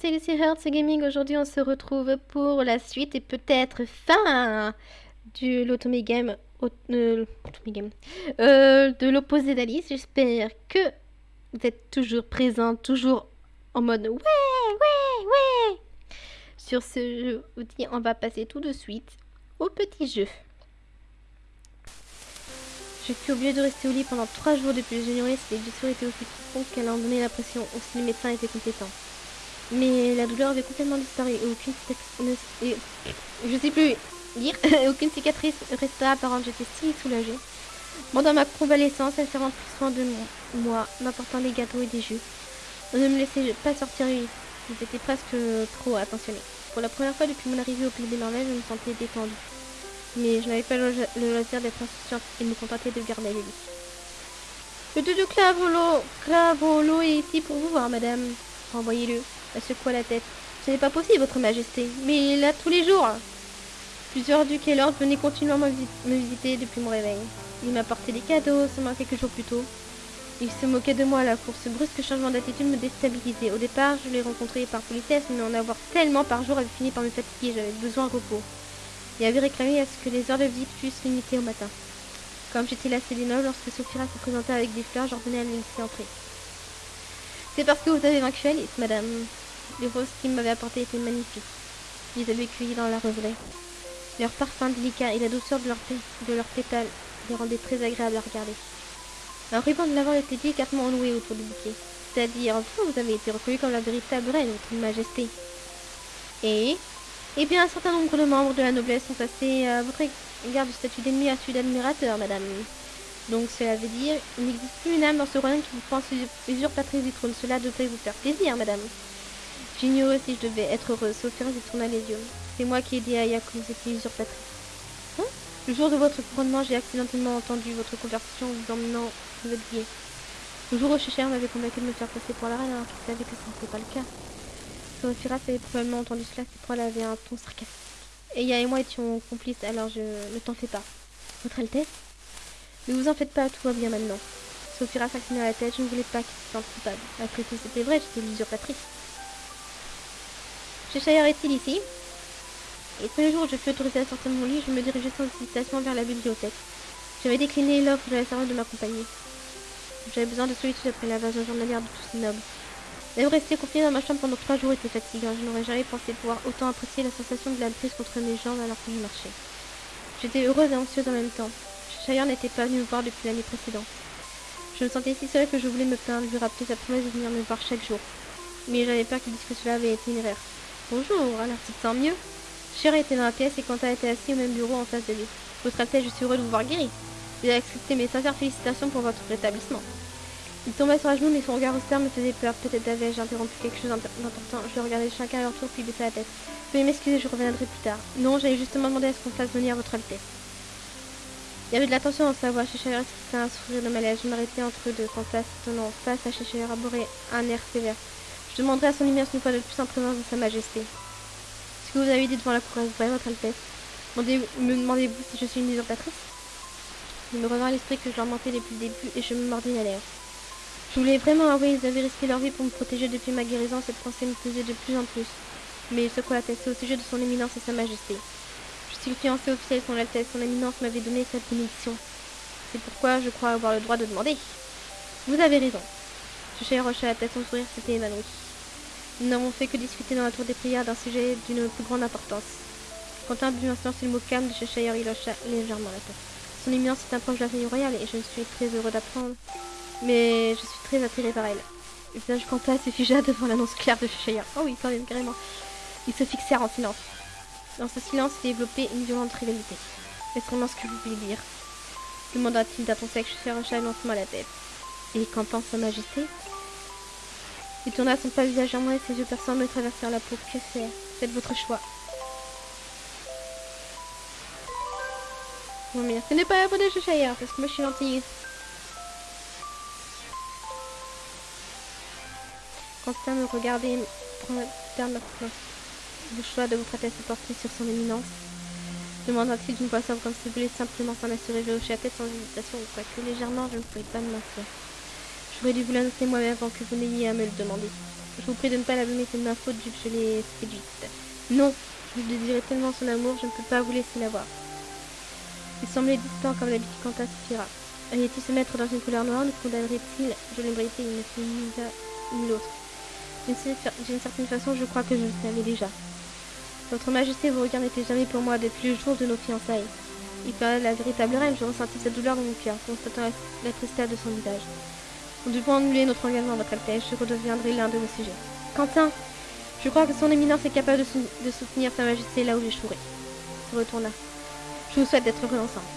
c'est Lucy Hearts Gaming. Aujourd'hui, on se retrouve pour la suite et peut-être fin du l'Otome Game, euh, euh, de l'opposé d'Alice. J'espère que vous êtes toujours présent, toujours en mode ouais, ouais, ouais. Sur ce, je on va passer tout de suite au petit jeu. Je suis obligée de rester au lit pendant 3 jours depuis le généraliste et les blessures étaient aussi profondes qu'elle en donnait l'impression, aussi le médecin était compétent. Mais la douleur avait complètement disparu et aucune cicatrice... Je sais plus dire, aucune cicatrice resta apparente, j'étais si soulagée. Pendant ma convalescence, elle s'est plus soin de moi, m'apportant des gâteaux et des jus. On ne me laissait pas sortir j'étais presque trop attentionnée. Pour la première fois depuis mon arrivée au Pays des Merveilles, je me sentais détendue mais je n'avais pas le, loisir d'être insouciante et me contenter de garder les lit. Le doudou Clavolo, Clavolo est ici pour vous voir, madame. Renvoyez-le. Elle secoua la tête. Ce n'est pas possible, votre majesté. Mais là, tous les jours. Plusieurs ducs et lords venaient continuellement me visiter depuis mon réveil. Il m'apportait des cadeaux, seulement quelques jours plus tôt. Il se moquait de moi à la course. Ce brusque changement d'attitude me déstabilisait. Au départ, je l'ai rencontré par politesse, mais en avoir tellement par jour avait fini par me fatiguer. J'avais besoin de repos et avait réclamé à ce que les heures de visite fussent limitées au matin. Comme j'étais la Céline, lorsque Sophia se présentait avec des fleurs, j'ordonnais à me laisser entrer. C'est parce que vous avez vaincu Alice, madame. Les roses qu'il m'avait apportées étaient magnifiques. Je les avais cueillies dans la roseraie. Leur parfum délicat et la douceur de leurs leur pétales les rendaient très agréables à regarder. Un ruban de lavande était délicatement enloué autour du bouquet. C'est-à-dire, vous, vous avez été reconnue comme la véritable reine, votre majesté. Et? Et bien, un certain nombre de membres de la noblesse sont passés à votre égard du statut d'ennemi à celui d'admirateur, madame. Donc cela veut dire il n'existe plus une âme dans ce royaume qui vous pense usurpatrice du trône. Cela devrait vous faire plaisir, madame. J'ignorais si je devais être heureuse. Sophia se tourna les yeux. C'est moi qui ai dit à Aya que vous étiez usurpatrice. Hein? Le jour de votre couronnement, j'ai accidentellement entendu votre conversation vous emmenant êtes biais. Le jour où Cheshire m'avait convaincu de me faire passer pour la reine alors qu'il que ce n'était pas le cas. Sophira avait probablement entendu cela, c'est pourquoi elle avait un ton sarcastique. Et Ya et moi étions complices, alors je ne t'en fais pas. Votre Altesse? Ne vous en faites pas, tout va bien maintenant. Sophira s'inclina la tête, je ne voulais pas qu'il se sente coupable. Après tout, c'était vrai, j'étais l'usurpatrice. Cheshire est-il ici? Et tous les jours où je fus autorisée à sortir de mon lit, je me dirigeais sans hésitation vers la bibliothèque. J'avais décliné l'offre de la servante de m'accompagner. J'avais besoin de solitude après l'invasion journalière de tous ces nobles. Mais rester confinée dans ma chambre pendant trois jours était fatigant. Je n'aurais jamais pensé pouvoir autant apprécier la sensation de la brise contre mes jambes alors que je marchais. J'étais heureuse et anxieuse en même temps. N'était pas venu me voir depuis l'année précédente. Je me sentais si seule que je voulais me plaindre, lui rappeler sa promesse de venir me voir chaque jour. Mais j'avais peur qu'il dise que cela avait été une erreur. Bonjour, alors tu te sens mieux Cher était dans la pièce et Quentin était assis au même bureau en face de lui. Votre Altesse, je suis heureux de vous voir guéri. J'ai accepté mes sincères félicitations pour votre rétablissement. Il tomba sur la genou, mais son regard austère me faisait peur. Peut-être avais-je interrompu quelque chose d'important. Je regardais chacun à leur tour, puis baissa la tête. Veuillez m'excuser, je reviendrai plus tard. Non, j'avais justement demandé à ce qu'on fasse venir votre Altesse. Il y avait de l'attention dans sa voix. Cheshire c'était un sourire de malaise. Je m'arrêtais entre eux deux quand étonnant face à Cheshire arborait un air sévère. Je demanderai à son immense une fois de plus en présence de sa majesté. Ce que vous avez dit devant la cour est vrai, votre Altesse? Me demandez-vous si je suis une usurpatrice? Il me revint l'esprit que je leur mentais depuis le début et je me mordis la lèvre. Je voulais vraiment avouer, ils avaient risqué leur vie pour me protéger depuis ma guérison, cette pensée me pesait de plus en plus. Mais il secoua la tête, au sujet de son éminence et sa majesté. Je suis le fiancé officiel de son Altesse, son éminence m'avait donné cette bénédiction? C'est pourquoi je crois avoir le droit de demander. Vous avez raison. Cheshire hocha la tête, son sourire s'était évanoui. Nous n'avons fait que discuter dans la tour des prières d'un sujet d'une plus grande importance. Quentin but un silence le mot calme de Cheshire, il hocha légèrement la tête. Son éminence est un proche de la famille royale et je suis très heureux d'apprendre mais je suis très attirée par elle. Le visage Quentin se figea devant l'annonce claire de Cheshire. Oh oui, quand même, carrément. Ils se fixèrent en silence. Dans ce silence s'est développée une violente rivalité. Est-ce vraiment ce que vous voulez dire? Demanda-t-il d'un ton sec. Cheshire hocha lentement la tête. Et qu'en pense sa majesté? Il tourna son pas visage à moi et ses yeux perçants me traversèrent la peau. Que faire? Faites votre choix. Non mais ce n'est pas la faute de Cheshire, parce que moi je suis gentille. Constant me regardait prendre le choix de votre Altesse porter sur son éminence. Demanda-t-il d'une voix comme si voulait simplement s'en assurer. Je hochai la tête sans hésitation, quoique légèrement, je ne pouvais pas me mentir. J'aurais dû vous l'annoncer moi-même avant que vous n'ayez à me le demander. Je vous prie de ne pas la blâmer, c'est de ma faute vu que je l'ai séduite. Non, je désirais tellement son amour, je ne peux pas vous laisser la voir. Il semblait distant comme d'habitude Quentin suffira. Allait-il se mettre dans une couleur noire, nous condamnerait-il? Je l'aimerais il ne fait ni l'un l'autre. D'une certaine façon, je crois que je le savais déjà. Votre Majesté, vos regards n'étaient jamais pour moi depuis le jour de nos fiançailles. Il parlait de la véritable reine, je ressentis cette douleur dans mon cœur, constatant la, la tristesse de son visage. Nous devons annuler notre engagement, votre Altesse, je redeviendrai l'un de vos sujets. Quentin, je crois que son éminence est capable de, sou de soutenir sa Majesté là où j'échouerai. Se retourna. Je vous souhaite d'être ensemble.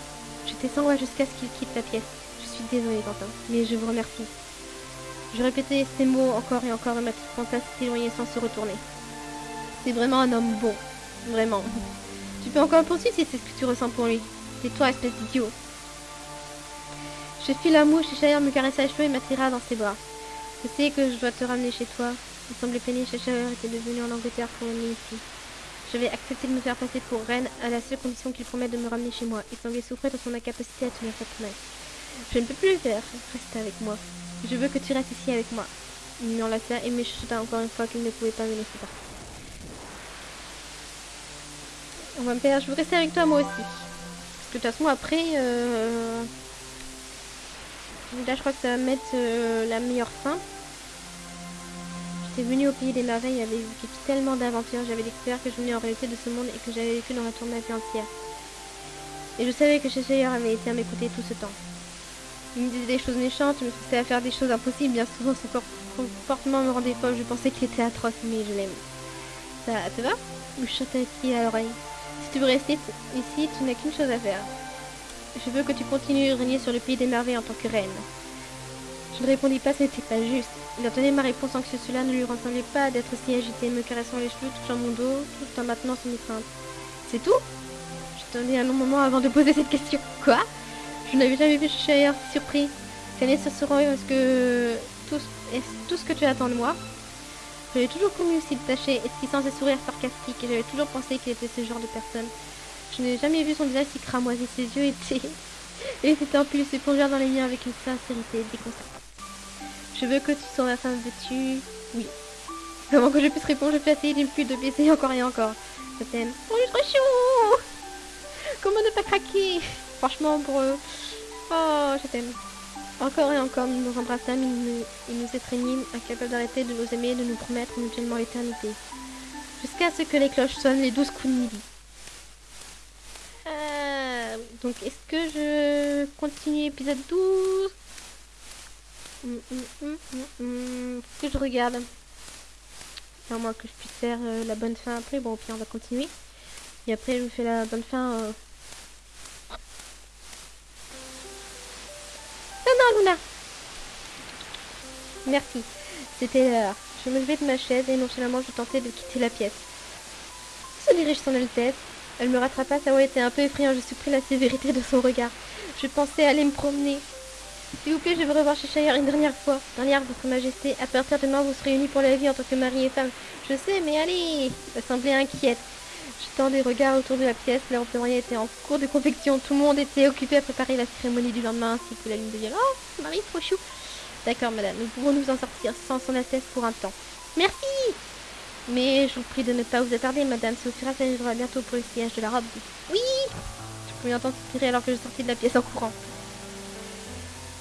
J'étais sans jusqu'à ce qu'il quitte la pièce. Je suis désolée, Quentin, mais je vous remercie. Je répétais ces mots encore et encore et ma petite panthère s'éloignait sans se retourner. C'est vraiment un homme bon. Vraiment. Tu peux encore poursuivre si c'est ce que tu ressens pour lui. C'est toi, espèce d'idiot. Je fis la mouche et me caressa les cheveux et m'attira dans ses bras. Je sais que je dois te ramener chez toi. Il semblait chez Chahir était devenu en Angleterre pour m'amener ici. J'avais accepté de me faire passer pour reine à la seule condition qu'il promette de me ramener chez moi. Il semblait souffrir de son incapacité à tenir sa promesse. Je ne peux plus le faire. Reste avec moi. Je veux que tu restes ici avec moi. Il m'enlaça et me chuta encore une fois qu'il ne pouvait pas me laisser partir. On va me faire, je veux rester avec toi moi aussi. Parce que de toute façon après, euh... là je crois que ça va mettre euh, la meilleure fin. J'étais venue au pays des merveilles, j'avais vécu tellement d'aventures, j'avais découvert que je venais en réalité de ce monde et que j'avais vécu dans la tour de ma vie entière. Et je savais que Cheshire avait été à côtés tout ce temps. Il me disait des choses méchantes, il me poussait à faire des choses impossibles, bien souvent son comportement me rendait folle, je pensais qu'il était atroce, mais je l'aime. Ça te va? Ou chuta-t-il à l'oreille? Si tu veux rester ici, tu n'as qu'une chose à faire. Je veux que tu continues de régner sur le pays des merveilles en tant que reine. Je ne répondis pas, ce n'était pas juste. Il entendait ma réponse sans que cela ne lui ressemblait pas d'être si agité, me caressant les cheveux, touchant mon dos, tout en maintenant son étreinte. C'est tout? J'attendais un long moment avant de poser cette question. Quoi? Je n'avais jamais vu Shire surpris. Ce seront est-ce que tout, est tout ce que tu attends de moi? J'avais toujours connu s'il tachait, esquissant ses sourires sarcastiques, et j'avais toujours pensé qu'il était ce genre de personne. Je n'ai jamais vu son visage si cramoisi, ses yeux étaient... Et en plus se plongèrent dans les miens avec une sincérité déconcertante. Je veux que tu sois ma femme, veux-tu? Oui. Avant que je puisse répondre, je essayer d'une plus de baiser encore et encore. Je t'aime. Oh, est trop chou Comment ne pas craquer? Franchement, pour eux. Oh, je t'aime. Encore et encore, nous nous embrassâmes, et nous étreignîmes, incapables d'arrêter de nous aimer, de nous promettre mutuellement l'éternité. Jusqu'à ce que les cloches sonnent les douze coups de midi. Euh, donc, est-ce que je continue épisode 12 Hum, hum, hum, hum, que je regarde. À moins que je puisse faire euh, la bonne fin après. Bon, puis on va continuer. Et après, je vous fais la bonne fin. Euh... Merci. C'était l'heure. Je me levai de ma chaise et nonchalamment je tentais de quitter la pièce. Se dirige son Altesse. Elle me rattrapa, sa voix était un peu effrayante, je suppris la sévérité de son regard. Je pensais aller me promener. S'il vous plaît, je veux revoir Cheshire une dernière fois. Dernière, Votre Majesté, à partir de demain, vous serez unis pour la vie en tant que mari et femme. Je sais, mais allez Ça semblait inquiète. Je tends des regards autour de la pièce. La représentation était en cours de confection. Tout le monde était occupé à préparer la cérémonie du lendemain ainsi que la lune de viol. Oh, Marie, trop chou D'accord, madame, nous pouvons nous en sortir sans son atteste pour un temps. Merci Mais je vous prie de ne pas vous attarder, madame. Sophia arrivera bientôt pour le sillage de la robe. Oui Je pouvais entendre tirer alors que je sortis de la pièce en courant.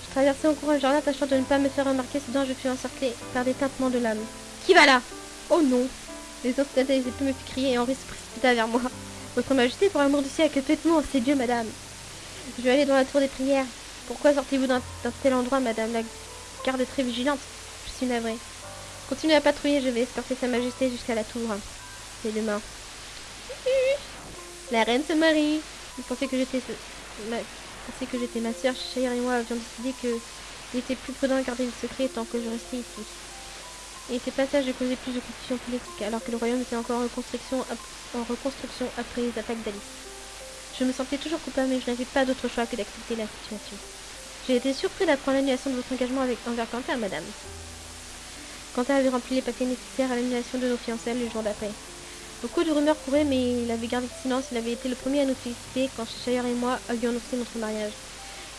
Je traversais en courant le jardin, tâchant de ne pas me faire remarquer, soudain je fus encerclée par des tintements de l'âme. Qui va là? Oh non Les autres des épées me crier et Henri se précipita vers moi. Votre Majesté, pour l'amour du ciel, que faites-vous en ces dieux, madame Je vais aller dans la tour des prières. Pourquoi sortez-vous d'un tel endroit, madame La garde est très vigilante? Je suis navrée. Continuez à patrouiller, je vais escorter sa majesté jusqu'à la tour. C'est demain. La reine se marie. Vous pensez que j'étais ma... que j'étais ma soeur, Chahir et moi avions décidé que il était plus prudent de garder le secret tant que je restais ici. Et ces passages causaient plus de confusion politique, alors que le royaume était encore en reconstruction, après les attaques d'Alice. Je me sentais toujours coupable, mais je n'avais pas d'autre choix que d'accepter la situation. J'ai été surpris d'apprendre l'annulation de votre engagement avec, envers Quentin, madame. Quentin avait rempli les papiers nécessaires à l'annulation de nos fiançailles le jour d'après. Beaucoup de rumeurs couraient, mais il avait gardé le silence. Il avait été le premier à nous féliciter quand Cheshire et moi avions annoncé notre mariage.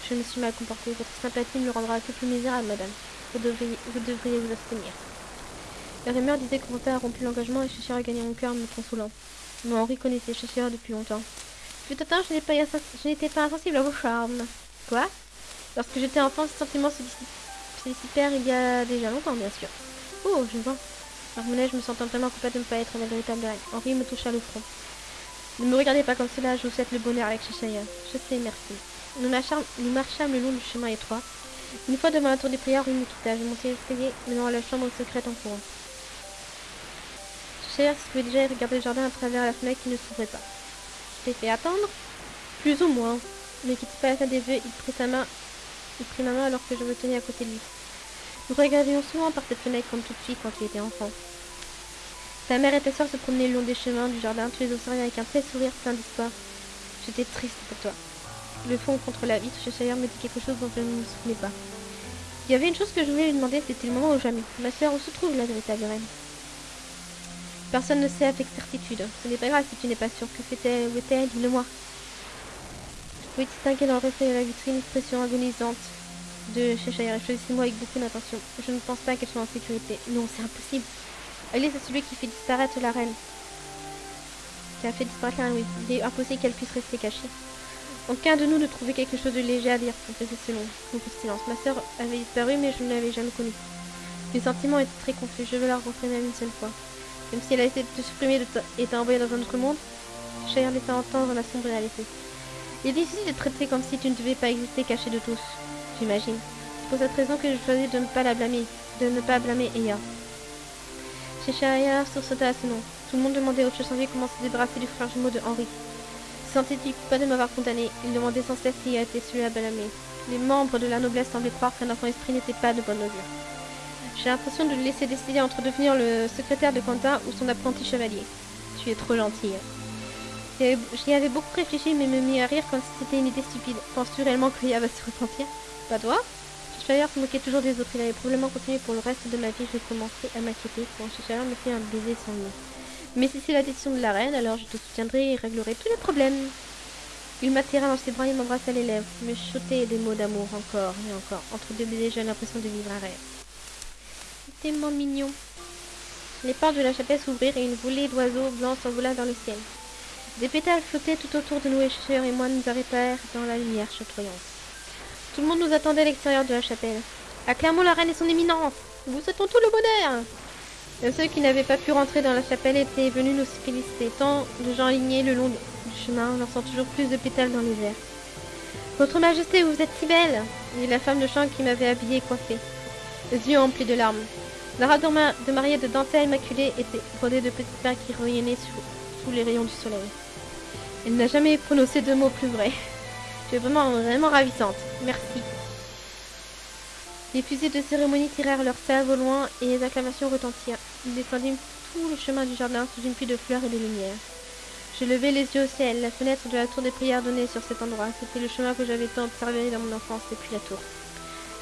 Je me suis mal comportée. Votre sympathie me le rendra peu plus misérable, madame. Vous, devriez vous abstenir. La rumeur disait que Ronta a rompu l'engagement et Cheshire a gagné mon cœur en me consolant. Mais Henri connaissait Cheshire depuis longtemps. Fut temps, je n'étais pas, je n'étais pas insensible à vos charmes. Quoi? Lorsque j'étais enfant, ce sentiment se dissipèrent il y a déjà longtemps, bien sûr. Oh, je vois. Marmonnai-je me sentant vraiment coupable de ne pas être la véritable reine. Henri me toucha le front. Ne me regardez pas comme cela, je vous souhaite le bonheur avec Cheshire. Je sais, merci. Nous marchâmes, nous le long du chemin étroit. Une fois devant la tour des prières, Henri me quitta. Je montai l'escalier, menant à la chambre secrète en courant. Se trouvait déjà et regardait le jardin à travers la fenêtre qui ne s'ouvrait pas. Je t'ai fait attendre Plus ou moins. Ne quitte pas la salle des vœux, il prit sa main, il prit ma main alors que je me tenais à côté de lui. Nous regardions souvent par cette fenêtre comme tout de suite quand il était enfant. Ta mère et ta soeur se promenaient le long des chemins du jardin, tous les observaient avec un tel sourire plein d'histoire. J'étais triste pour toi. Le fond contre la vitre, Cheshire me dit quelque chose dont je ne me souvenais pas. Il y avait une chose que je voulais lui demander, c'était le moment ou jamais. Ma soeur, où se trouve la véritable reine Personne ne sait avec certitude. Ce n'est pas grave si tu n'es pas sûr. Que fait-elle Où est-elle Dis-le-moi. Je pouvais distinguer dans le reflet de la vitrine l'expression agonisante de Cheshire. Choisissez-moi avec beaucoup d'attention. Je ne pense pas qu'elle soit en sécurité. Non, c'est impossible. Alice est celui qui fait disparaître la reine. Qui a fait disparaître la reine, oui. Il est impossible qu'elle puisse rester cachée. Aucun de nous ne trouvait quelque chose de léger à dire, confessait selon beaucoup de silence. Ma sœur avait disparu, mais je ne l'avais jamais connue. Mes sentiments étaient très confus. Je veux la rencontrer même une seule fois. Même si elle a te supprimer et t'a dans un autre monde, Chaya laissa entendre la sombre réalité. Il est difficile de traiter comme si tu ne devais pas exister caché de tous, j'imagine. C'est pour cette raison que je choisis de ne pas la blâmer, de ne pas blâmer Eya. Cheshire sursauta à ce nom. Tout le monde demandait au Cheshire comment se débarrasser du frère jumeau de Henri. Sentait-il pas de m'avoir condamné Il demandait sans cesse s'il a été celui à blâmer. Les membres de la noblesse semblaient croire qu'un enfant esprit n'était pas de bonne augure. J'ai l'impression de le laisser décider entre devenir le secrétaire de Quentin ou son apprenti chevalier. Tu es trop gentille. J'y avais beaucoup réfléchi mais me mis à rire comme si c'était une idée stupide. Penses-tu réellement que va se repentir? Pas toi Cheshire se moquait toujours des autres. Il avait probablement continué pour le reste de ma vie. Je commencer à m'inquiéter quand Cheshire me fait un baiser sans nom. Mais si c'est la décision de la reine, alors je te soutiendrai et réglerai tous les problèmes. Il m'attira dans ses bras et m'embrassa les lèvres, me chutait des mots d'amour encore et encore. Entre deux baisers, j'ai l'impression de vivre un rêve. Tellement mignon. Les portes de la chapelle s'ouvrirent et une volée d'oiseaux blancs s'envola dans le ciel. Des pétales flottaient tout autour de nous et Cheshire et moi nous arrêtèrent dans la lumière chatoyante. Tout le monde nous attendait à l'extérieur de la chapelle. Acclamons la reine et son éminence Vous souhaitons tout le bonheur ceux qui n'avaient pas pu rentrer dans la chapelle étaient venus nous féliciter. Tant de gens alignés le long du chemin, lançant toujours plus de pétales dans les airs. Votre Majesté, vous êtes si belle dit la femme de chambre qui m'avait habillée et coiffée, les yeux emplis de larmes. La robe de mariée de dentelle immaculée était brodée de petites perles qui rayonnaient sous, les rayons du soleil. Elle n'a jamais prononcé deux mots plus vrais. Tu es vraiment, vraiment ravissante. Merci. Les fusées de cérémonie tirèrent leur salve au loin et les acclamations retentirent. Ils descendîmes tout le chemin du jardin sous une pluie de fleurs et de lumière. Je levai les yeux au ciel. La fenêtre de la tour des prières donnait sur cet endroit. C'était le chemin que j'avais tant observé dans mon enfance depuis la tour.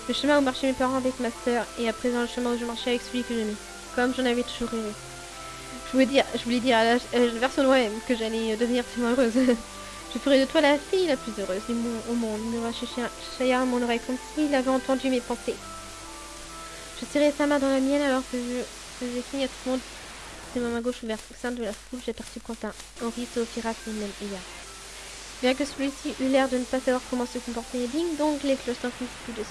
Le chemin où marchaient mes parents avec ma sœur et à présent le chemin où je marchais avec celui que j'aimais. Comme j'en avais toujours rêvé. Je voulais dire, je voulais dire à la, version même que j'allais devenir si heureuse. Je ferai de toi la fille la plus heureuse du monde, au monde, Chaya à mon oreille comme s'il avait entendu mes pensées. Je serrai sa main dans la mienne alors que je faisais à tout le monde. C'est ma main gauche ouverte. Au sein de la foule, j'aperçus Quentin, Henri, Sophira et même Eya. Bien que celui-ci eut l'air de ne pas savoir comment se comporter, ding donc les cloches finissent plus de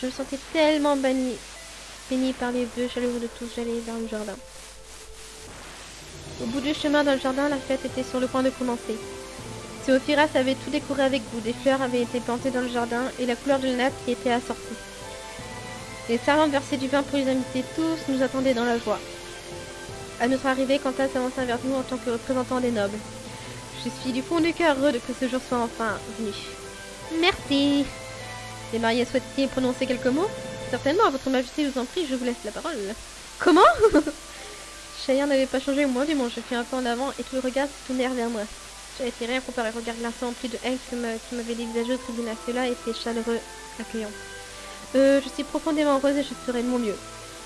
Je me sentais tellement banni, béni par les vœux chaleureux de tous, j'allais vers le jardin. Au bout du chemin dans le jardin, la fête était sur le point de commencer. Théophiras avait tout décoré avec goût. Des fleurs avaient été plantées dans le jardin et la couleur de la natte y était assortie. Les servantes versaient du vin pour les invités. Tous nous attendaient dans la joie. À notre arrivée, Quentin s'avança vers nous en tant que représentant des nobles. Je suis du fond du cœur heureux que ce jour soit enfin venu. Merci. Les mariés souhaitent-ils prononcer quelques mots? Certainement, votre majesté, je vous en prie, je vous laisse la parole. Comment? Cheyenne n'avait pas changé au moins du monde. Je fus un peu en avant et tout le regard se tournèrent vers moi. J'avais rien comparé au regard glaçant empli de haine qui m'avait dévisagé au tribunal. Cela était chaleureux, accueillant. Euh, je suis profondément heureuse et je ferai de mon mieux.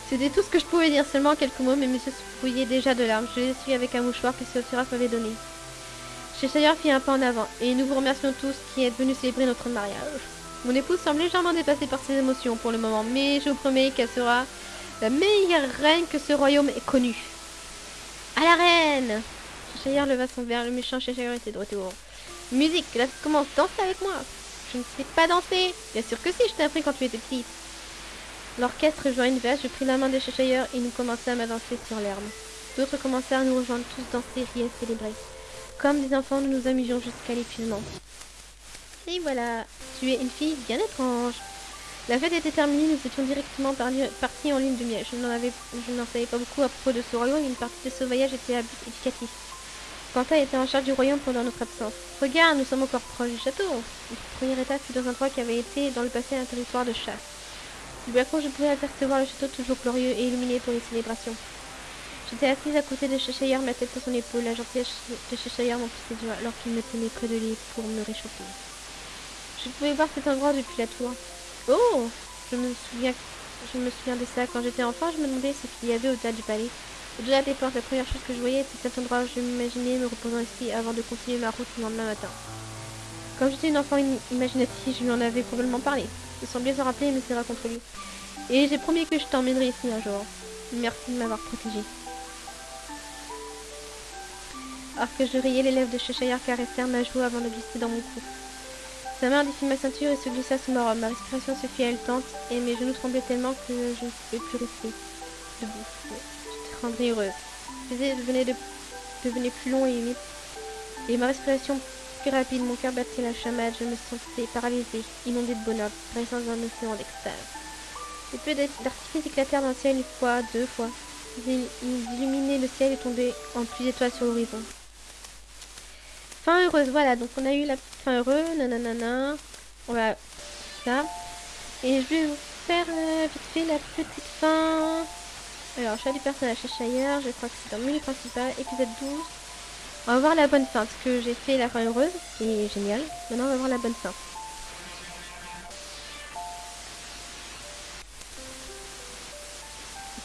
C'était tout ce que je pouvais dire, seulement quelques mots, mais monsieur se fouillait déjà de larmes. Je suis avec un mouchoir que Sophiras m'avait donné. Cheshire fit un pas en avant, et nous vous remercions tous qui êtes venus célébrer notre mariage. Mon épouse semble légèrement dépassée par ses émotions pour le moment, mais je vous promets qu'elle sera la meilleure reine que ce royaume ait connue. À la reine Cheshire leva son verre, le méchant Cheshire était de retour. Musique, la commence, danse avec moi Je ne sais pas danser Bien sûr que si, je t'ai appris quand tu étais petite. L'orchestre joint une veste, je pris la main de Cheshire et nous commençâmes à danser sur l'herbe. D'autres commencèrent à nous rejoindre, tous danser, rire, célébrer. Comme des enfants, nous nous amusions jusqu'à l'épuisement. Et voilà, tu es une fille bien étrange. La fête était terminée, nous étions directement partis en ligne de miel. Je n'en savais pas beaucoup à propos de ce royaume, une partie de ce voyage était à éducatif. Quentin était en charge du royaume pendant notre absence. Regarde, nous sommes encore proches du château. Notre première étape fut dans un endroit qui avait été dans le passé un territoire de chasse. Du balcon, je pouvais apercevoir le château toujours glorieux et illuminé pour les célébrations. J'étais assise à côté de Cheshire, ma tête sur son épaule. La gentillesse de Cheshire m'emplissait joie alors qu'il me tenait près de lui pour me réchauffer. Je pouvais voir cet endroit depuis la tour. Oh Je me souviens, je me souviens de ça. Quand j'étais enfant, je me demandais ce qu'il y avait au-delà du palais. Au-delà des portes, la première chose que je voyais était cet endroit où je m'imaginais me reposant ici avant de continuer ma route le lendemain matin. Comme j'étais une enfant imaginative, je lui en avais probablement parlé. Je semblais se rappeler me serra contre lui. Et j'ai promis que je t'emmènerai ici un jour. Merci de m'avoir protégé. Alors que je riais, les lèvres de Cheshire caressèrent ma joue avant de glisser dans mon cou. Sa main défit ma ceinture et se glissa sous ma robe. Ma respiration se fit haletante et mes genoux tremblaient tellement que je ne pouvais plus rester debout. Je te rendrais heureuse. Le baiser devenait, de... plus long et humide. Et ma respiration plus rapide, mon cœur battait la chamade, je me sentais paralysée, inondée de bonheur, paraissant dans un océan d'extase. Les feux d'artifice éclatèrent dans le ciel une fois, deux fois. Ils illuminaient le ciel et tombaient en pluie d'étoiles sur l'horizon. Fin heureuse, voilà, donc on a eu la fin heureuse, nanana. On va ça. Et je vais vous faire euh, vite fait la petite fin. Alors, choix du personnage chez Shire, je crois que c'est dans le menu principal, épisode 12. On va voir la bonne fin, parce que j'ai fait la fin heureuse, c'est génial. Maintenant, on va voir la bonne fin.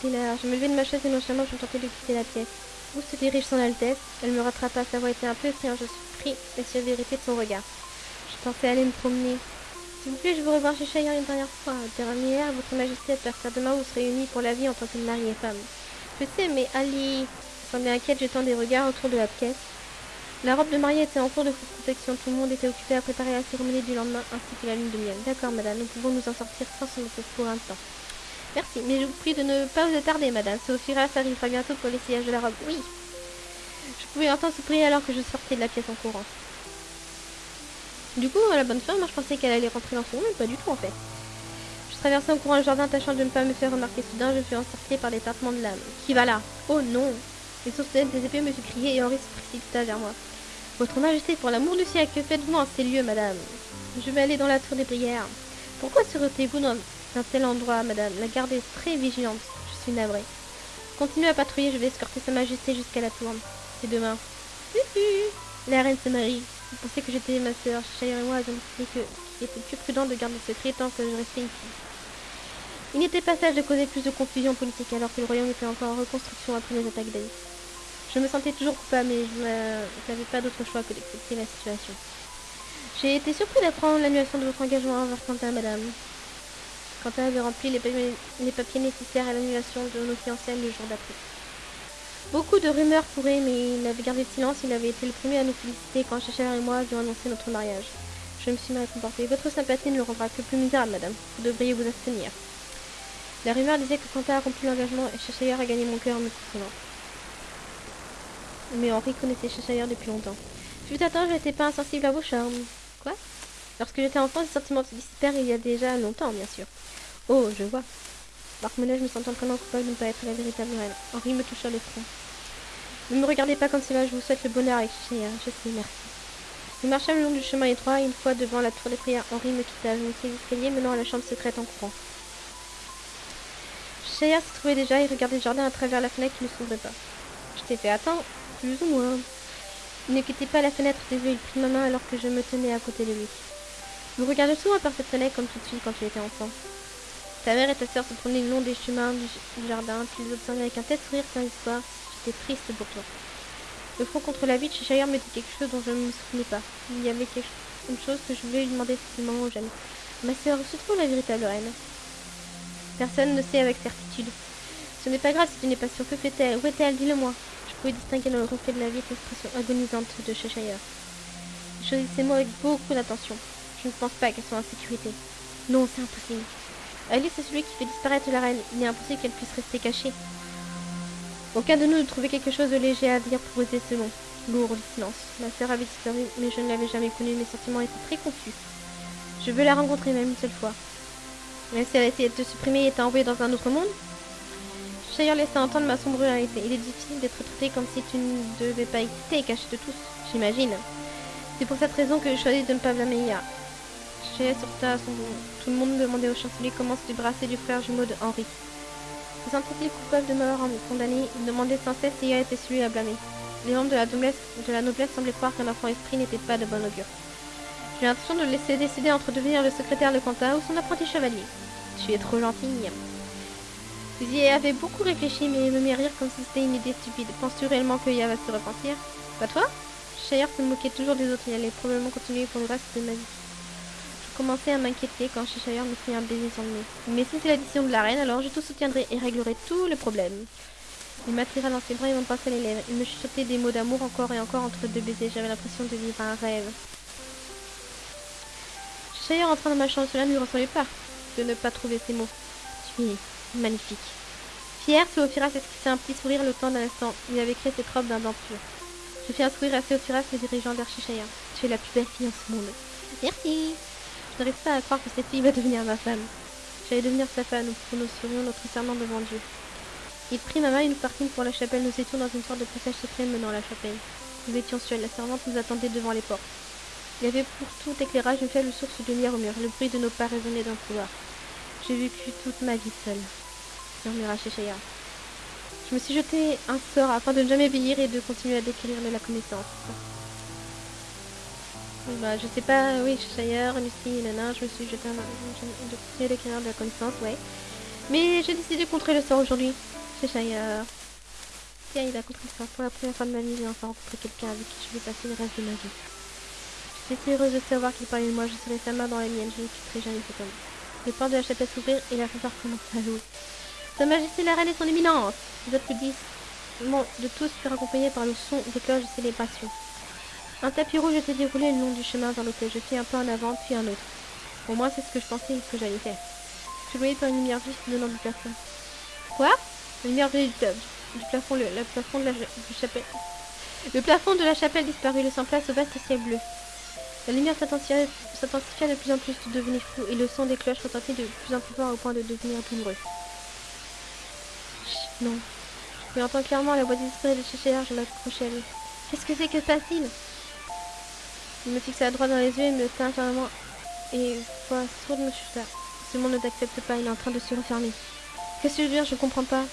Là, je me levais de ma chaise et nonchalamment, je me tentais de quitter la pièce. Où se dirige son Altesse Elle me rattrapa, sa voix était un peu effrayante, je suis pris la sévérité de son regard. Je pensais aller me promener. S'il vous plaît, je veux revoir chez Cheyenne une dernière fois. Dernière, votre majesté, à partir de demain, vous serez unis pour la vie en tant que mari et femme. Je sais, mais Ali... Je semblais inquiète, jetant des regards autour de la pièce. La robe de mariée était en cours de protection. Tout le monde était occupé à préparer la cérémonie du lendemain ainsi que la lune de miel. D'accord, madame, nous pouvons nous en sortir sans son pour un temps. Merci, mais je vous prie de ne pas vous attarder, madame. Sophia arrivera bientôt pour l'essayage de la robe. Oui. Je pouvais entendre prier alors que je sortais de la pièce en courant. Du coup, la bonne fin, moi je pensais qu'elle allait rentrer dans son mais pas du tout en fait. Je traversais en courant le jardin, tâchant de ne pas me faire remarquer. Soudain, je fus encerclée par des tintements de l'âme. Qui va là? Oh non Les sourcils des épées me fut crié et Henri se précipita vers moi. Votre Majesté, pour l'amour du que faites-vous en ces lieux, madame Je vais aller dans la tour des prières. Pourquoi serez-vous dans un tel endroit, madame. La garde est très vigilante. Je suis navrée. Continuez à patrouiller, je vais escorter sa majesté jusqu'à la tour. C'est demain. La reine se marie. Vous pensez que j'étais ma et moi avons décidé qu'il était plus prudent de garder ce secret tant que je restais ici. Il n'était pas sage de causer plus de confusion politique alors que le royaume était encore en reconstruction après les attaques d'Aïs. Je me sentais toujours coupable, mais je n'avais pas d'autre choix que d'accepter la situation. J'ai été surpris d'apprendre l'annulation de votre engagement envers Quentin, madame. Quentin avait rempli les papiers, nécessaires à l'annulation de nos fiançailles le jour d'après. Beaucoup de rumeurs couraient, mais il avait gardé silence. Il avait été le premier à nous féliciter quand Chachère et moi avions annoncé notre mariage. Je me suis mal comportée. Votre sympathie ne le rendra que plus misérable, madame. Vous devriez vous abstenir. La rumeur disait que Quentin a rempli l'engagement et Cheshire a gagné mon cœur en me comprenant. Mais Henri connaissait Cheshire depuis longtemps. Fut attends, je n'étais pas insensible à vos charmes. Quoi? Lorsque j'étais enfant, ces sentiments se dissipèrent il y a déjà longtemps, bien sûr. Oh, je vois. Marmonnet, je me sentais vraiment coupable de ne pas être la véritable reine. Henri me toucha le front. Ne me regardez pas comme cela, je vous souhaite le bonheur avec Chéa. Je sais, merci. Nous marchâmes le long du chemin étroit et une fois devant la tour des prières, Henri me quitta. Je montai l'escalier menant à la chambre secrète en courant. Chéa se trouvait déjà et regardait le jardin à travers la fenêtre qui ne s'ouvrait pas. Je t'ai fait attendre, plus ou moins. Il ne quittait pas la fenêtre des yeux, il prit ma main alors que je me tenais à côté de lui. Vous regardez souvent par cette fenêtre comme tout de suite quand tu étais enfant. Ta mère et ta sœur se promenaient le long des chemins du, jardin. Tu les observais avec un tel sourire sans histoire. J'étais triste pour toi. Le front contre la vitre, me dit quelque chose dont je ne me souvenais pas. Il y avait quelque une chose que je voulais lui demander moment où j'aime. Ma sœur, où se trouve la véritable reine Personne ne sait avec certitude. Ce n'est pas grave si tu n'es pas sûr. Que fait-elle? Où est-elle? Dis-le-moi. Je pouvais distinguer dans le reflet de la vie l'expression agonisante de Cheshire. Je choisis avec beaucoup d'attention. Je ne pense pas qu'elle soit en sécurité. Non, c'est impossible. Alice est celui qui fait disparaître la reine. Il est impossible qu'elle puisse rester cachée. Aucun de nous ne trouvait quelque chose de léger à dire pour briser ce long, lourd silence. Ma sœur avait disparu, mais je ne l'avais jamais connue. Mes sentiments étaient très confus. Je veux la rencontrer même une seule fois. Mais si elle a essayé de te supprimer et t'a envoyé dans un autre monde? Shire laissa entendre ma sombre réalité. Il est difficile d'être traité comme si tu ne devais pas exister et caché de tous, j'imagine. C'est pour cette raison que je choisis de ne pas blâmer. Shire sorta à son Tout le monde demandait au chancelier comment se débarrasser du frère jumeau de Henri. Se sentait-il coupable de m'avoir condamné Il demandait sans cesse si était celui à blâmer. Les membres de la noblesse, semblaient croire qu'un enfant esprit n'était pas de bon augure. J'ai l'intention de le laisser décider entre devenir le secrétaire de Quentin ou son apprenti chevalier. Tu es trop gentille. J'y avais beaucoup réfléchi, mais me mit rire comme si c'était une idée stupide. Penses-tu réellement que Yah va se repentir? Pas toi? Shire se moquait toujours des autres et allait probablement continuer pour le reste de ma vie. Je commençais à m'inquiéter quand Shire me fit un baiser sur le nez. Mais si c'est la décision de la reine, alors je tout soutiendrai et réglerai tous les problèmes. Il m'attira dans ses bras et m'embrassa les lèvres. Il me chuchotait des mots d'amour encore et encore entre deux baisers. J'avais l'impression de vivre un rêve. Shire entra dans ma chambre. Cela ne lui ressemblait pas de ne pas trouver ces mots. Tu es magnifique. Fier, Théophiras esquissait un petit sourire le temps d'un instant. Il avait créé cette robe d'un. Je fis un sourire à Théophiras, me dirigeant vers Cheshire. Tu es la plus belle fille en ce monde. Merci. Je n'arrive pas à croire que cette fille va devenir ma femme. J'allais devenir sa femme, nous serions notre serment devant Dieu. Il prit ma main et nous partîmes pour la chapelle. Nous étions dans une sorte de passage secret menant à la chapelle. Nous étions seuls. La servante nous attendait devant les portes. Il y avait pour tout éclairage une faible source de lumière au mur. Le bruit de nos pas résonnait d'un couloir. J'ai vécu toute ma vie seule, murmura Cheshire. Je me suis jeté un sort afin de ne jamais vieillir et de continuer à décrire de la connaissance. Bah, je sais pas, oui, Cheshire, Lucie, Nana, je me suis jeté un... de continuer à décrire de la connaissance, ouais. Mais j'ai décidé de contrer le sort aujourd'hui. Cheshire. Tiens, il a contré le sort. Pour la première fois de ma vie, j'ai enfin rencontré quelqu'un avec qui je vais passer le reste de ma vie. J'étais heureuse de savoir qu'il parlait de moi. Je serai sa main dans la mienne. Je ne quitterai jamais cet homme. Les portes de la chapelle s'ouvrirent et la fanfare commença à jouer. Sa Majesté la Reine et son éminence Les applaudissements de tous furent accompagnés par le son des cloches de célébration. Un tapis rouge était déroulé le long du chemin vers l'hôtel. Je fis un pas en avant, puis un autre. Au moins, c'est ce que je pensais que j'allais faire. Je voyais par une lumière vive venant du plafond. Quoi? La lumière venait du, plafond, le, plafond de la chapelle. Le plafond de la chapelle disparut, laissant place au vaste ciel bleu. La lumière s'intensifia de plus en plus, tout devenait flou, et le son des cloches retentit de plus en plus fort au point de devenir douloureux. Chut, non. Je entends clairement la voix désespérée de Cheshire, je m'accrochais à lui. Qu'est-ce que c'est que ça, Il me fixa droit dans les yeux et me tint fermement, et voix sourde me chuta. Ce monde ne t'accepte pas, il est en train de se refermer. Qu'est-ce que tu veux dire Je comprends pas.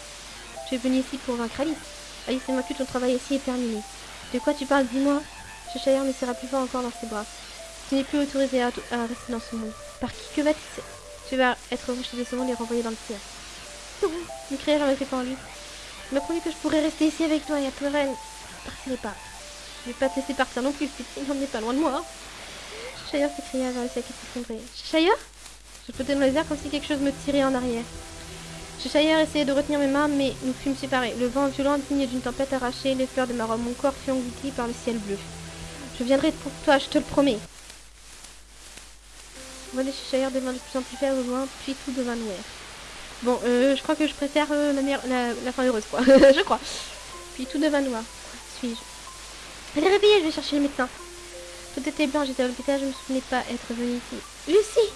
Tu es venu ici pour vaincre Alice. Alice moi, tout ton travail ici est terminé. De quoi tu parles Dis-moi. Cheshire me serra plus fort encore dans ses bras. Tu n'es plus autorisé à, rester dans ce monde. Par qui Que va-t-il Tu vas être rejeté de ce monde et renvoyé dans le ciel. Non m'écriai-je en me en lui. Tu m'as promis que je pourrais rester ici avec toi et à pleurer. Partirai pas. Je vais pas te laisser partir non plus, tu n'en es pas loin de moi. Cheshire s'écria vers le ciel qui s'effondrait. Cheshire Je flottais dans les airs comme si quelque chose me tirait en arrière. Cheshire essayait de retenir mes mains, mais nous fûmes séparés. Le vent violent, digne d'une tempête arrachée les fleurs de ma robe. Mon corps fut englouti par le ciel bleu. Je viendrai pour toi, je te le promets. Voler chez Shire devint de plus en plus faible au loin, puis tout devint noir. Bon, euh, je crois que je préfère euh, la, la, fin heureuse, quoi. je crois. Puis tout devint noir. Suis-je Allez, réveillez, je vais chercher le médecin. Tout était blanc, j'étais à l'hôpital, je ne me souvenais pas être venue ici. Lucie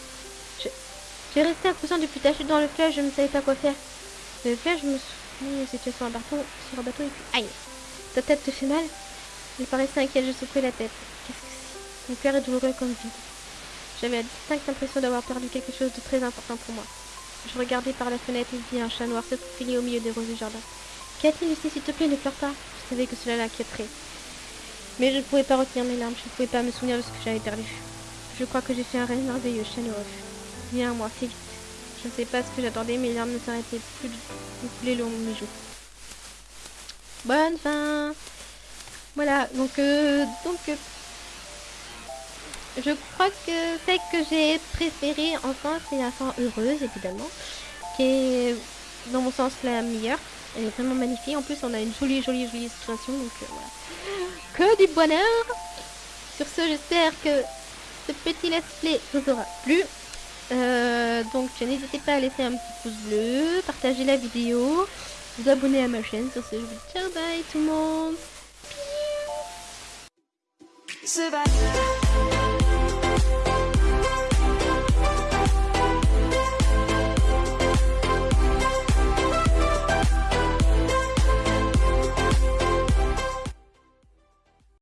J'ai resté inconscient depuis ta chute dans le fleuve, je ne savais pas quoi faire. Le fleuve, je me souviens, c'était sur un bateau, sur un bateau et puis... Aïe Ta tête te fait mal il paraissait inquiet, je secouais la tête. Qu'est-ce que c'est? Mon cœur est douloureux comme vide. J'avais la distincte impression d'avoir perdu quelque chose de très important pour moi. Je regardais par la fenêtre et vis un chat noir se faufiler au milieu des roses du jardin. A-t-il, Lucie, s'il te plaît, ne pleure pas? Je savais que cela l'inquiéterait. Mais je ne pouvais pas retenir mes larmes, je ne pouvais pas me souvenir de ce que j'avais perdu. Je crois que j'ai fait un rêve merveilleux, noir. Viens à moi, fais vite. Je ne sais pas ce que j'attendais, les larmes ne s'arrêtaient plus de couler le long de mes joues. Bonne fin voilà, donc, euh, donc euh, je crois que celle que j'ai préférée enfin c'est la fin heureuse évidemment, qui est dans mon sens la meilleure. Elle est vraiment magnifique. En plus on a une jolie jolie jolie situation donc euh, voilà. Que du bonheur Sur ce j'espère que ce petit let's play vous aura plu. Euh, donc n'hésitez pas à laisser un petit pouce bleu, partager la vidéo, vous abonner à ma chaîne. Sur ce je vous dis ciao bye tout le monde.